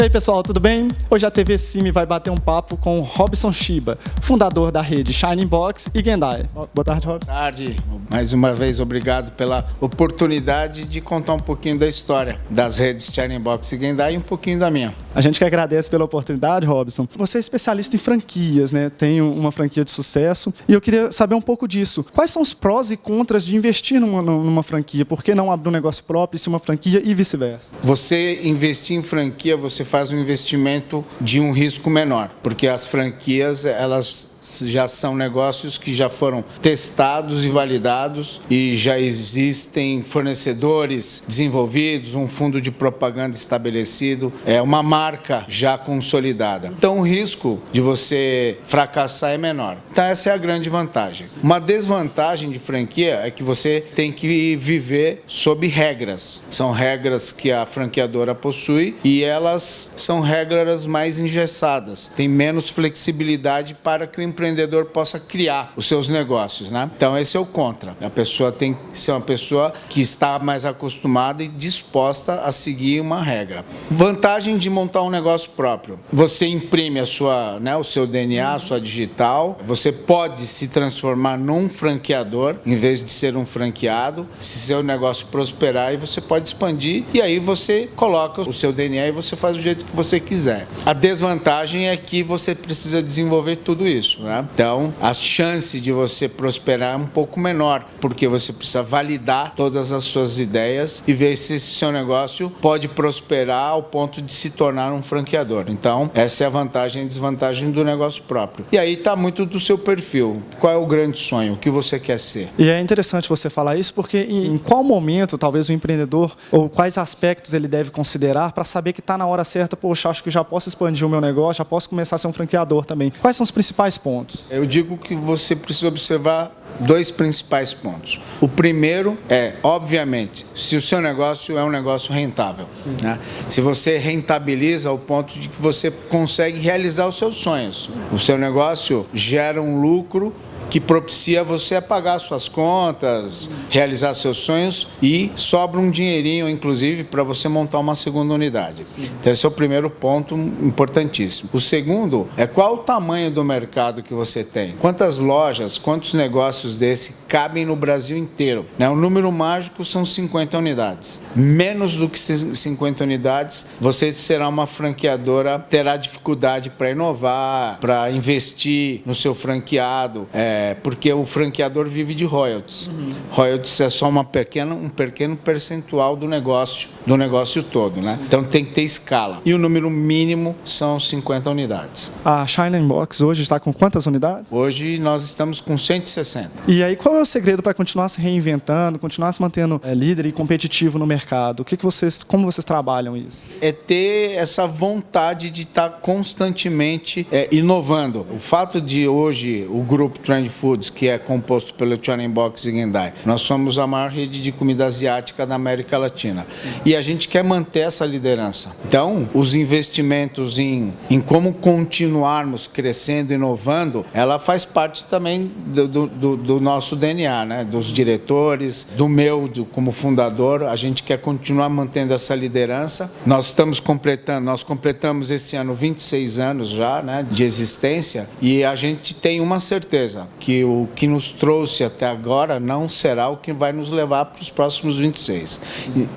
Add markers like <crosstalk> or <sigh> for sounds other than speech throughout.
E aí pessoal, tudo bem? Hoje a TV Cime vai bater um papo com o Robson Shiba, fundador da rede Shining Box e Gendai. Boa tarde, Robson. Boa tarde. Mais uma vez, obrigado pela oportunidade de contar um pouquinho da história das redes Shining Box e Gendai e um pouquinho da minha. A gente que agradece pela oportunidade, Robson. Você é especialista em franquias, né? Tem uma franquia de sucesso e eu queria saber um pouco disso. Quais são os prós e contras de investir numa, numa franquia? Por que não abrir um negócio próprio e ser uma franquia e vice-versa? Você investir em franquia, você você faz um investimento de um risco menor, porque as franquias elas já são negócios que já foram testados e validados e já existem fornecedores desenvolvidos, um fundo de propaganda estabelecido, é uma marca já consolidada. Então o risco de você fracassar é menor. Então essa é a grande vantagem. Uma desvantagem de franquia é que você tem que viver sob regras. São regras que a franqueadora possui e elas são regras mais engessadas. Tem menos flexibilidade para que o empreendedor possa criar os seus negócios, né? Então esse é o contra. A pessoa tem que ser uma pessoa que está mais acostumada e disposta a seguir uma regra. Vantagem de montar um negócio próprio. Você imprime a sua, né, o seu DNA, a sua digital. Você pode se transformar num franqueador em vez de ser um franqueado. Se seu negócio prosperar, e você pode expandir e aí você coloca o seu DNA e você faz do jeito que você quiser. A desvantagem é que você precisa desenvolver tudo isso. Né? Então, a chance de você prosperar é um pouco menor, porque você precisa validar todas as suas ideias e ver se esse seu negócio pode prosperar ao ponto de se tornar um franqueador. Então, essa é a vantagem e desvantagem do negócio próprio. E aí está muito do seu perfil. Qual é o grande sonho? O que você quer ser? E é interessante você falar isso, porque em qual momento, talvez, o empreendedor, ou quais aspectos ele deve considerar para saber que está na hora certa, poxa, acho que já posso expandir o meu negócio, já posso começar a ser um franqueador também. Quais são os principais pontos? Pontos? Eu digo que você precisa observar dois principais pontos. O primeiro é, obviamente, se o seu negócio é um negócio rentável. Né? Se você rentabiliza ao ponto de que você consegue realizar os seus sonhos. O seu negócio gera um lucro que propicia você a pagar suas contas, realizar seus sonhos e sobra um dinheirinho, inclusive, para você montar uma segunda unidade. Sim. Então, esse é o primeiro ponto importantíssimo. O segundo é qual o tamanho do mercado que você tem. Quantas lojas, quantos negócios desse cabem no Brasil inteiro? Né? O número mágico são 50 unidades. Menos do que 50 unidades, você será uma franqueadora, terá dificuldade para inovar, para investir no seu franqueado, é, é, porque o franqueador vive de royalties. Uhum. Royalties é só uma pequena, um pequeno percentual do negócio, do negócio todo, né? Sim. Então tem que ter escala. E o número mínimo são 50 unidades. A Shining Box hoje está com quantas unidades? Hoje nós estamos com 160. E aí qual é o segredo para continuar se reinventando, continuar se mantendo é, líder e competitivo no mercado? O que, que vocês, como vocês trabalham isso? É ter essa vontade de estar constantemente é, inovando. O fato de hoje o grupo Trend Foods, que é composto pelo Chuanin Box e Gendai. Nós somos a maior rede de comida asiática da América Latina. Sim. E a gente quer manter essa liderança. Então, os investimentos em, em como continuarmos crescendo, inovando, ela faz parte também do, do, do nosso DNA, né? dos diretores, do meu do, como fundador. A gente quer continuar mantendo essa liderança. Nós estamos completando, nós completamos esse ano 26 anos já né, de existência e a gente tem uma certeza, que o que nos trouxe até agora não será o que vai nos levar para os próximos 26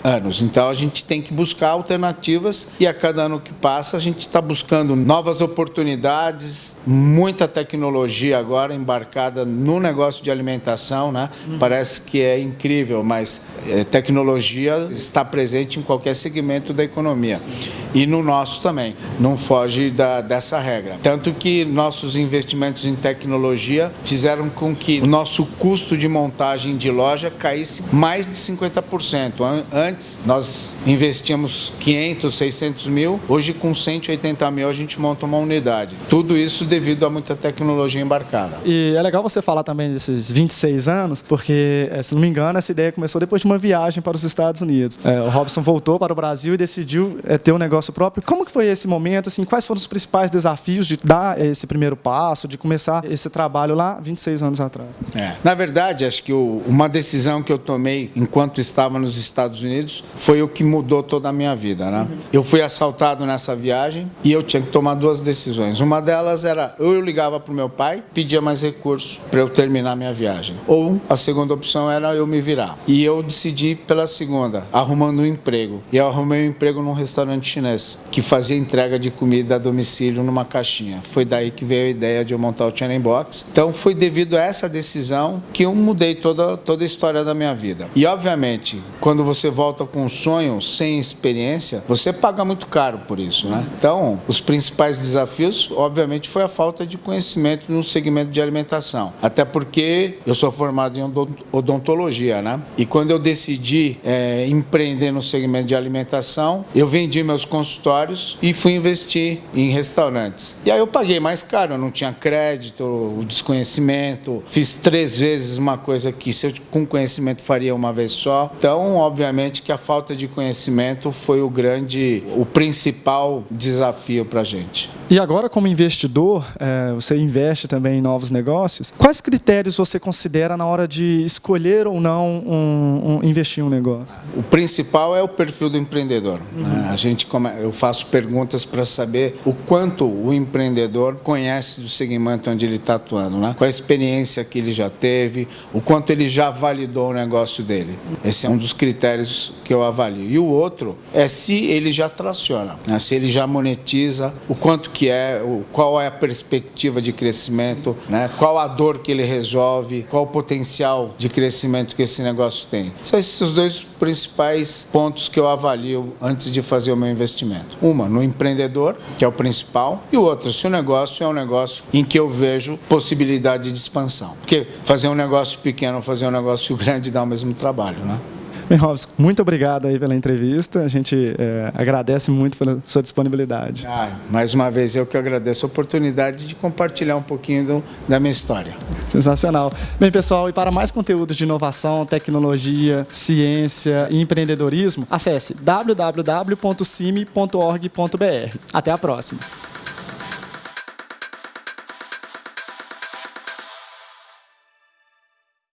anos. Então a gente tem que buscar alternativas e a cada ano que passa a gente está buscando novas oportunidades, muita tecnologia agora embarcada no negócio de alimentação, né? Uhum. Parece que é incrível, mas é, tecnologia está presente em qualquer segmento da economia. E no nosso também, não foge da, dessa regra. Tanto que nossos investimentos em tecnologia fizeram com que o nosso custo de montagem de loja caísse mais de 50%. Antes, nós investíamos 500, 600 mil, hoje com 180 mil a gente monta uma unidade. Tudo isso devido a muita tecnologia embarcada. E é legal você falar também desses 26 anos, porque, eh, se não me engano, essa ideia começou depois de uma viagem para os Estados Unidos. É, o Robson voltou para o Brasil e decidiu é, ter um negócio negócio próprio. Como que foi esse momento? Assim, quais foram os principais desafios de dar esse primeiro passo, de começar esse trabalho lá 26 anos atrás? É. Na verdade, acho que o, uma decisão que eu tomei enquanto estava nos Estados Unidos foi o que mudou toda a minha vida. Né? Uhum. Eu fui assaltado nessa viagem e eu tinha que tomar duas decisões. Uma delas era ou eu ligava para o meu pai, pedia mais recursos para eu terminar minha viagem. Ou a segunda opção era eu me virar. E eu decidi pela segunda, arrumando um emprego. E eu arrumei um emprego num restaurante chinês que fazia entrega de comida a domicílio numa caixinha. Foi daí que veio a ideia de eu montar o Channel Box. Então foi devido a essa decisão que eu mudei toda, toda a história da minha vida. E obviamente, quando você volta com um sonho sem experiência, você paga muito caro por isso, né? Então, os principais desafios, obviamente, foi a falta de conhecimento no segmento de alimentação. Até porque eu sou formado em odontologia, né? E quando eu decidi é, empreender no segmento de alimentação, eu vendi meus consultórios e fui investir em restaurantes. E aí eu paguei mais caro, eu não tinha crédito, o desconhecimento, fiz três vezes uma coisa que se eu com conhecimento faria uma vez só. Então, obviamente que a falta de conhecimento foi o grande, o principal desafio para a gente. E agora, como investidor, é, você investe também em novos negócios. Quais critérios você considera na hora de escolher ou não um, um, investir em um negócio? O principal é o perfil do empreendedor. Uhum. Né? A gente, eu faço perguntas para saber o quanto o empreendedor conhece do segmento onde ele está atuando, né? qual a experiência que ele já teve, o quanto ele já validou o negócio dele. Esse é um dos critérios que eu avalio. E o outro é se ele já traciona, né? se ele já monetiza, o quanto que é, qual é a perspectiva de crescimento, né? qual a dor que ele resolve, qual o potencial de crescimento que esse negócio tem. São esses dois principais pontos que eu avalio antes de fazer o meu investimento. Uma, no empreendedor, que é o principal, e o outro, se o negócio é um negócio em que eu vejo possibilidade de expansão. Porque fazer um negócio pequeno fazer um negócio <laughs> grande dá o mesmo trabalho, né? Bem, Robson, muito obrigado aí pela entrevista. A gente é, agradece muito pela sua disponibilidade. Ah, mais uma vez, eu que agradeço a oportunidade de compartilhar um pouquinho do, da minha história. Sensacional. Bem, pessoal, e para mais conteúdo de inovação, tecnologia, ciência e empreendedorismo, acesse www.cime.org.br. Até a próxima.